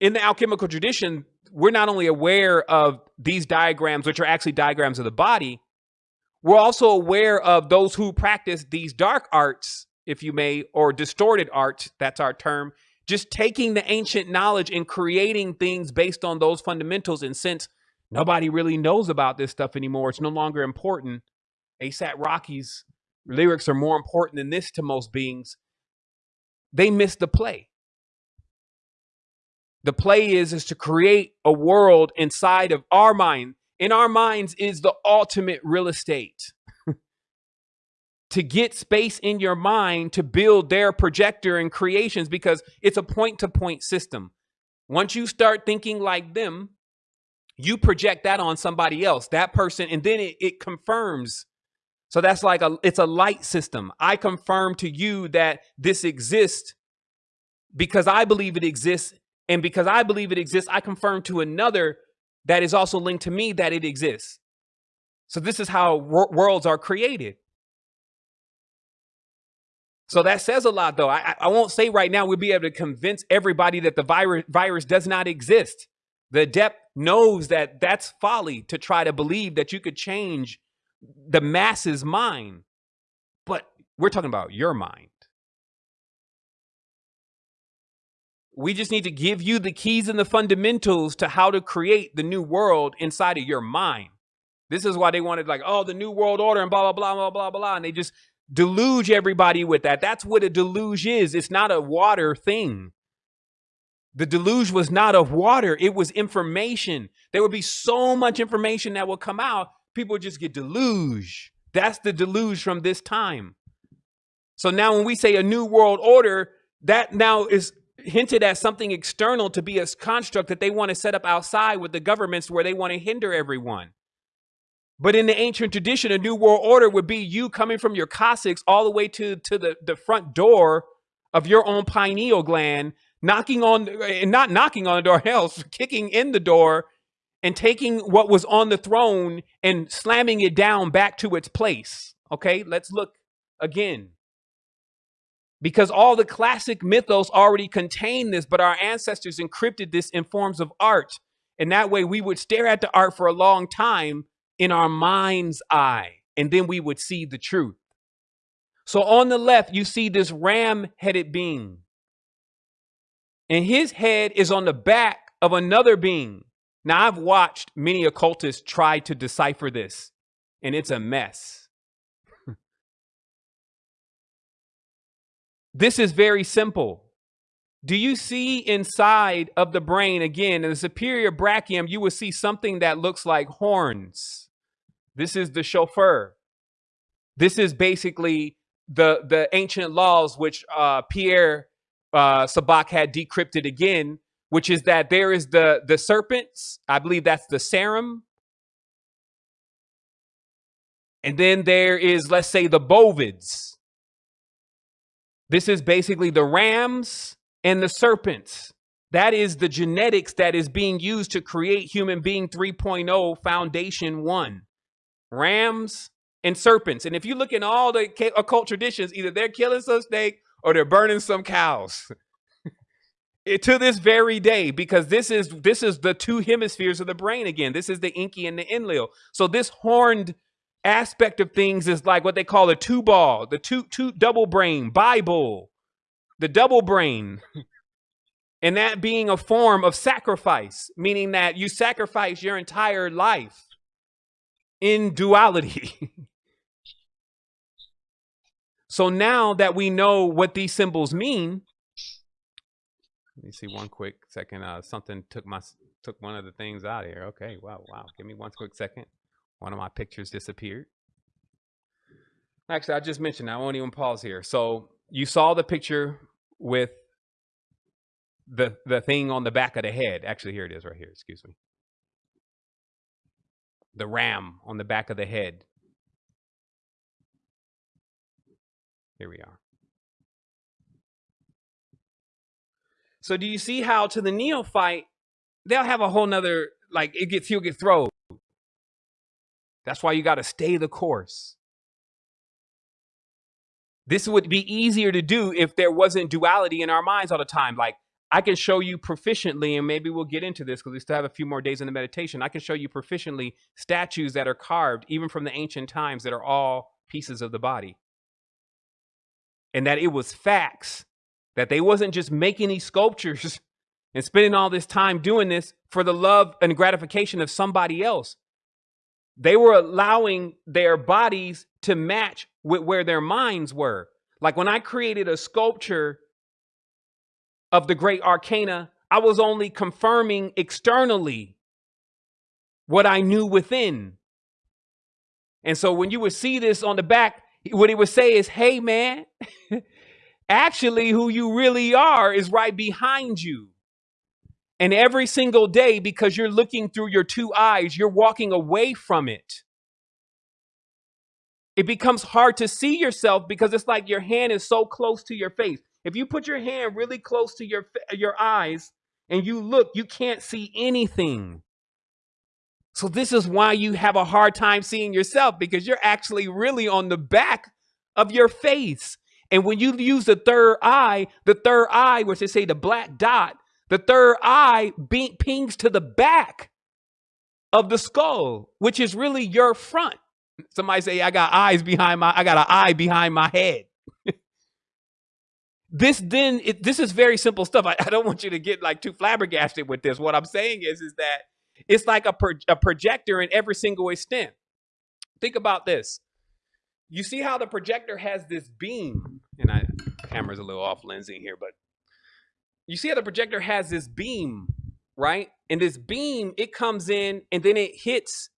in the alchemical tradition, we're not only aware of these diagrams, which are actually diagrams of the body, we're also aware of those who practice these dark arts, if you may, or distorted arts, that's our term, just taking the ancient knowledge and creating things based on those fundamentals. And since nobody really knows about this stuff anymore, it's no longer important. ASAP Rocky's lyrics are more important than this to most beings. They miss the play. The play is is to create a world inside of our mind. In our minds is the ultimate real estate. to get space in your mind to build their projector and creations because it's a point to point system. Once you start thinking like them, you project that on somebody else, that person, and then it, it confirms. So that's like a it's a light system. I confirm to you that this exists because I believe it exists. And because I believe it exists, I confirm to another that is also linked to me that it exists. So this is how wor worlds are created. So that says a lot, though. I, I won't say right now we'll be able to convince everybody that the virus virus does not exist. The adept knows that that's folly to try to believe that you could change the masses' mind. But we're talking about your mind. We just need to give you the keys and the fundamentals to how to create the new world inside of your mind. This is why they wanted like, oh, the new world order and blah, blah, blah, blah, blah, blah. And they just deluge everybody with that. That's what a deluge is. It's not a water thing. The deluge was not of water, it was information. There would be so much information that will come out, people just get deluge. That's the deluge from this time. So now when we say a new world order, that now is hinted as something external to be a construct that they want to set up outside with the governments where they want to hinder everyone. But in the ancient tradition, a new world order would be you coming from your coccyx all the way to, to the, the front door of your own pineal gland, knocking on, and not knocking on the door, hell, kicking in the door and taking what was on the throne and slamming it down back to its place. Okay, let's look again. Because all the classic mythos already contain this, but our ancestors encrypted this in forms of art. And that way we would stare at the art for a long time in our mind's eye, and then we would see the truth. So on the left, you see this ram headed being, and his head is on the back of another being. Now, I've watched many occultists try to decipher this, and it's a mess. This is very simple. Do you see inside of the brain, again, in the superior brachium, you will see something that looks like horns. This is the shofar. This is basically the the ancient laws which uh, Pierre uh, Sabak had decrypted again, which is that there is the the serpents. I believe that's the serum. And then there is, let's say, the bovids. This is basically the rams and the serpents. That is the genetics that is being used to create human being 3.0 foundation one rams, and serpents. And if you look in all the occult traditions, either they're killing some snake or they're burning some cows. it, to this very day, because this is this is the two hemispheres of the brain again. This is the Enki and the Enlil. So this horned aspect of things is like what they call a two ball, the two two double brain, Bible, the double brain. and that being a form of sacrifice, meaning that you sacrifice your entire life in duality. so now that we know what these symbols mean, let me see one quick second. Uh, something took my took one of the things out of here. Okay, wow, wow. Give me one quick second. One of my pictures disappeared. Actually, I just mentioned I won't even pause here. So you saw the picture with the the thing on the back of the head. Actually, here it is right here. Excuse me the ram on the back of the head. Here we are. So do you see how to the neophyte, they'll have a whole nother, like it gets, he'll get thrown. That's why you got to stay the course. This would be easier to do if there wasn't duality in our minds all the time. Like, I can show you proficiently, and maybe we'll get into this because we still have a few more days in the meditation. I can show you proficiently statues that are carved, even from the ancient times, that are all pieces of the body. And that it was facts, that they wasn't just making these sculptures and spending all this time doing this for the love and gratification of somebody else. They were allowing their bodies to match with where their minds were. Like when I created a sculpture of the great arcana, I was only confirming externally what I knew within. And so when you would see this on the back, what it would say is, hey, man, actually, who you really are is right behind you. And every single day, because you're looking through your two eyes, you're walking away from it. It becomes hard to see yourself because it's like your hand is so close to your face. If you put your hand really close to your your eyes and you look, you can't see anything. So this is why you have a hard time seeing yourself because you're actually really on the back of your face. And when you use the third eye, the third eye, which they say the black dot, the third eye pings to the back of the skull, which is really your front. Somebody say, I got eyes behind my, I got an eye behind my head. this then it, this is very simple stuff. I, I, don't want you to get like too flabbergasted with this. What I'm saying is is that it's like a, pro, a projector in every single extent. Think about this. You see how the projector has this beam, and I camera's a little off lensing here, but you see how the projector has this beam, right? And this beam, it comes in and then it hits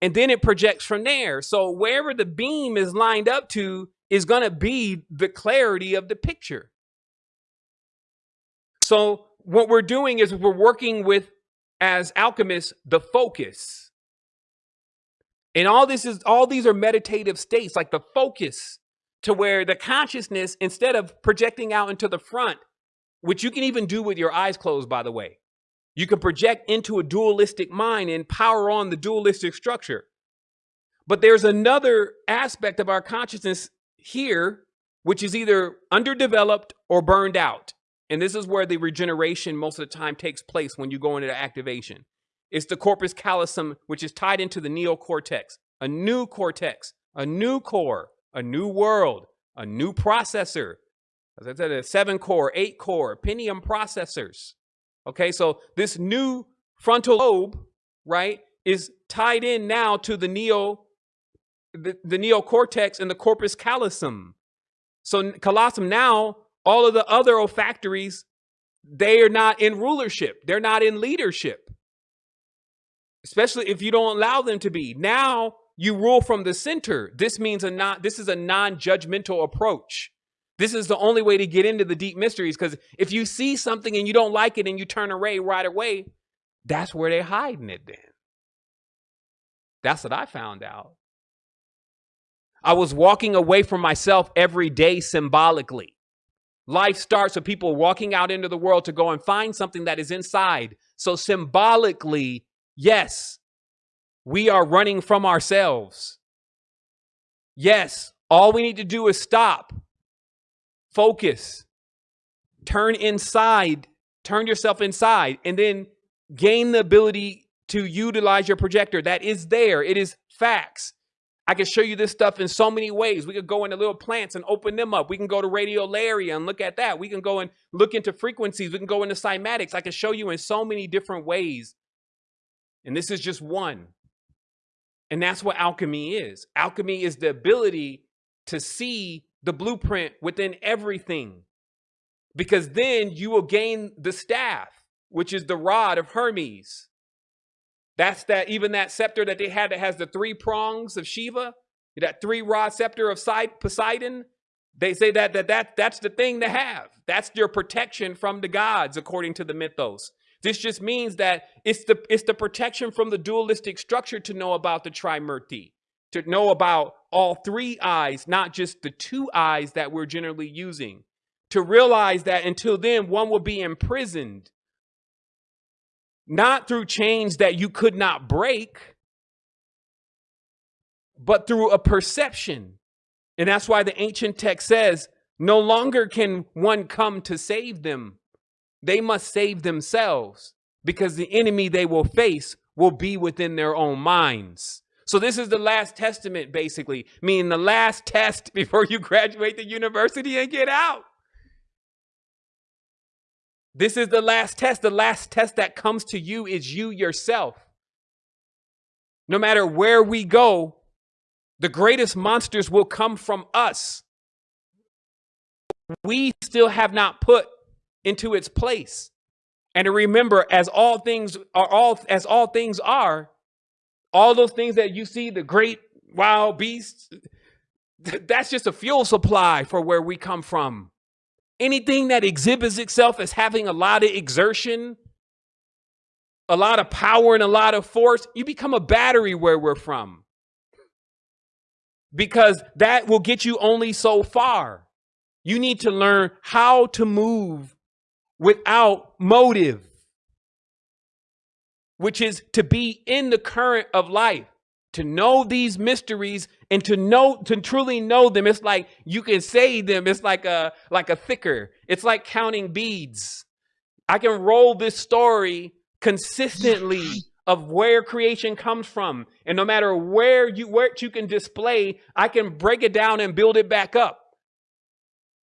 and then it projects from there. So wherever the beam is lined up to, is going to be the clarity of the picture. So what we're doing is we're working with, as alchemists, the focus. And all this is, all these are meditative states, like the focus to where the consciousness, instead of projecting out into the front, which you can even do with your eyes closed, by the way, you can project into a dualistic mind and power on the dualistic structure. But there's another aspect of our consciousness here, which is either underdeveloped or burned out. And this is where the regeneration most of the time takes place when you go into activation. It's the corpus callosum, which is tied into the neocortex, a new cortex, a new core, a new world, a new processor. As I said, a seven core, eight core, Pentium processors. Okay, so this new frontal lobe, right, is tied in now to the neo the, the neocortex and the corpus callosum. So callosum now, all of the other olfactories, they are not in rulership. They're not in leadership. Especially if you don't allow them to be. Now you rule from the center. This means a not this is a non-judgmental approach. This is the only way to get into the deep mysteries because if you see something and you don't like it and you turn away right away, that's where they're hiding it then. That's what I found out. I was walking away from myself every day symbolically. Life starts with people walking out into the world to go and find something that is inside. So, symbolically, yes, we are running from ourselves. Yes, all we need to do is stop, focus, turn inside, turn yourself inside, and then gain the ability to utilize your projector. That is there, it is facts. I can show you this stuff in so many ways. We could go into little plants and open them up. We can go to Radio radiolaria and look at that. We can go and look into frequencies. We can go into cymatics. I can show you in so many different ways. And this is just one. And that's what alchemy is. Alchemy is the ability to see the blueprint within everything. Because then you will gain the staff, which is the rod of Hermes. That's that even that scepter that they had that has the three prongs of Shiva, that three rod scepter of Poseidon. They say that, that that that's the thing to have. That's your protection from the gods, according to the mythos. This just means that it's the it's the protection from the dualistic structure to know about the Trimurti, to know about all three eyes, not just the two eyes that we're generally using. To realize that until then, one will be imprisoned not through chains that you could not break, but through a perception. And that's why the ancient text says, no longer can one come to save them, they must save themselves because the enemy they will face will be within their own minds. So this is the last testament, basically, meaning the last test before you graduate the university and get out. This is the last test. The last test that comes to you is you yourself. No matter where we go, the greatest monsters will come from us. We still have not put into its place. And remember, as all things are all as all things are, all those things that you see, the great wild beasts, that's just a fuel supply for where we come from. Anything that exhibits itself as having a lot of exertion, a lot of power and a lot of force, you become a battery where we're from. Because that will get you only so far. You need to learn how to move without motive, which is to be in the current of life, to know these mysteries and to know to truly know them. It's like you can say them. It's like a like a thicker. It's like counting beads. I can roll this story consistently of where creation comes from. And no matter where you where you can display, I can break it down and build it back up.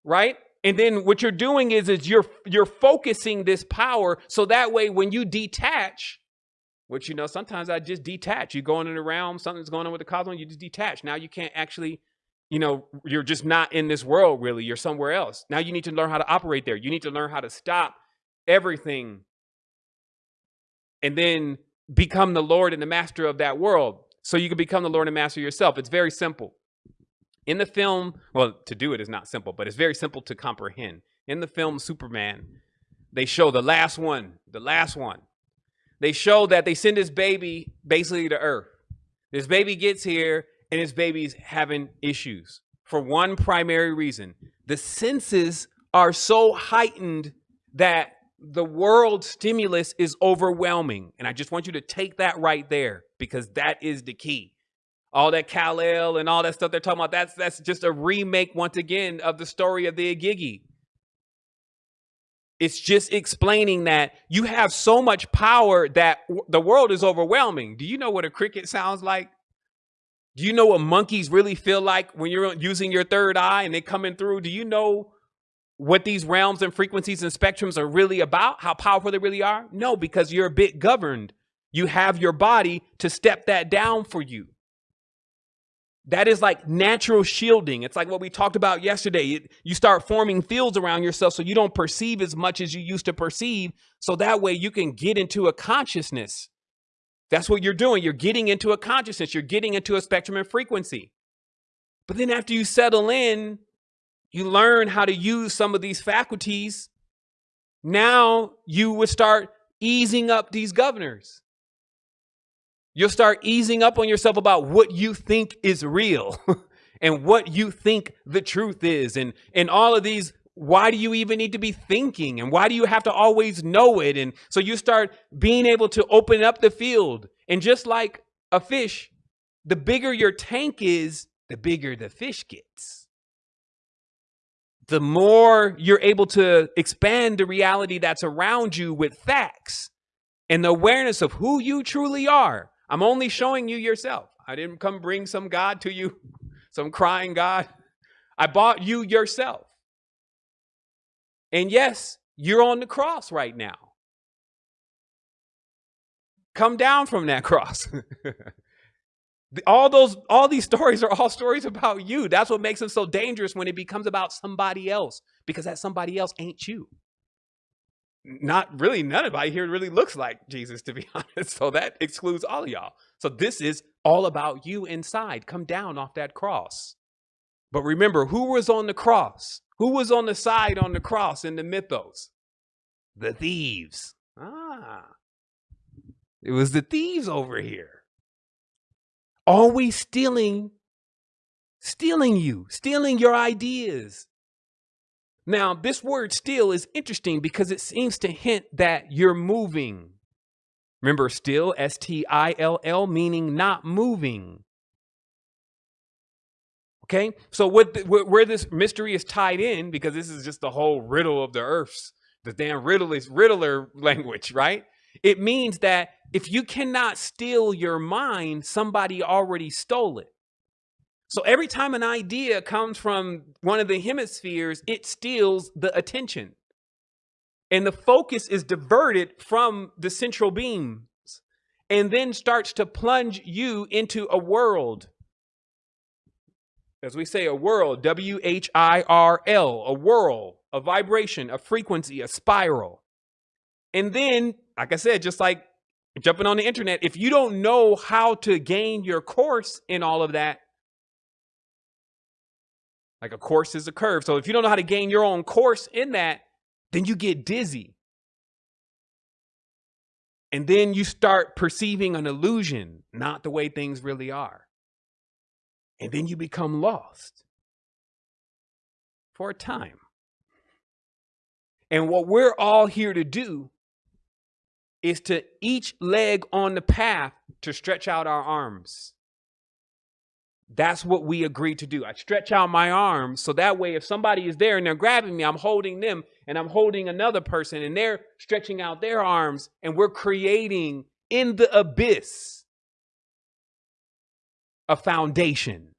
Right? And then what you're doing is is you're you're focusing this power so that way when you detach, which you know sometimes I just detach. You're going in the realm, something's going on with the cosmos, you just detach. Now you can't actually, you know, you're just not in this world really. You're somewhere else. Now you need to learn how to operate there. You need to learn how to stop everything and then become the Lord and the master of that world. So you can become the Lord and master yourself. It's very simple. In the film, well, to do it is not simple, but it's very simple to comprehend. In the film Superman, they show the last one, the last one. They show that they send this baby basically to Earth. This baby gets here and this baby's having issues for one primary reason. The senses are so heightened that the world stimulus is overwhelming. And I just want you to take that right there because that is the key all that Kal-El and all that stuff they're talking about, that's that's just a remake once again of the story of the Igigi. It's just explaining that you have so much power that the world is overwhelming. Do you know what a cricket sounds like? Do you know what monkeys really feel like when you're using your third eye and they're coming through? Do you know what these realms and frequencies and spectrums are really about? How powerful they really are? No, because you're a bit governed. You have your body to step that down for you. That is like natural shielding. It's like what we talked about yesterday. You start forming fields around yourself so you don't perceive as much as you used to perceive. So that way you can get into a consciousness. That's what you're doing. You're getting into a consciousness. You're getting into a spectrum and frequency. But then after you settle in, you learn how to use some of these faculties. Now you would start easing up these governors. You'll start easing up on yourself about what you think is real and what you think the truth is. And, and all of these, why do you even need to be thinking? And why do you have to always know it? And so you start being able to open up the field. And just like a fish, the bigger your tank is, the bigger the fish gets. The more you're able to expand the reality that's around you with facts and the awareness of who you truly are I'm only showing you yourself. I didn't come bring some God to you, some crying God. I bought you yourself. And yes, you're on the cross right now. Come down from that cross. all those all these stories are all stories about you. That's what makes them so dangerous when it becomes about somebody else because that somebody else ain't you not really none of nobody here really looks like Jesus, to be honest. So that excludes all of y'all. So this is all about you inside. Come down off that cross. But remember, who was on the cross? Who was on the side on the cross in the mythos? The thieves. Ah, it was the thieves over here. Always stealing, stealing you, stealing your ideas, now, this word still is interesting because it seems to hint that you're moving. Remember, still, S T I L L, meaning not moving. Okay, so what the, where this mystery is tied in, because this is just the whole riddle of the earths The damn Riddler Riddler language, right? It means that if you cannot steal your mind, somebody already stole it. So every time an idea comes from one of the hemispheres, it steals the attention. And the focus is diverted from the central beams and then starts to plunge you into a world. As we say, a world, W H I R L, a whirl, a vibration, a frequency, a spiral. And then, like I said, just like jumping on the internet, if you don't know how to gain your course in all of that, like a course is a curve. So if you don't know how to gain your own course in that, then you get dizzy. And then you start perceiving an illusion, not the way things really are. And then you become lost for a time. And what we're all here to do is to each leg on the path to stretch out our arms. That's what we agreed to do. I stretch out my arms so that way if somebody is there and they're grabbing me, I'm holding them and I'm holding another person and they're stretching out their arms and we're creating in the abyss a foundation.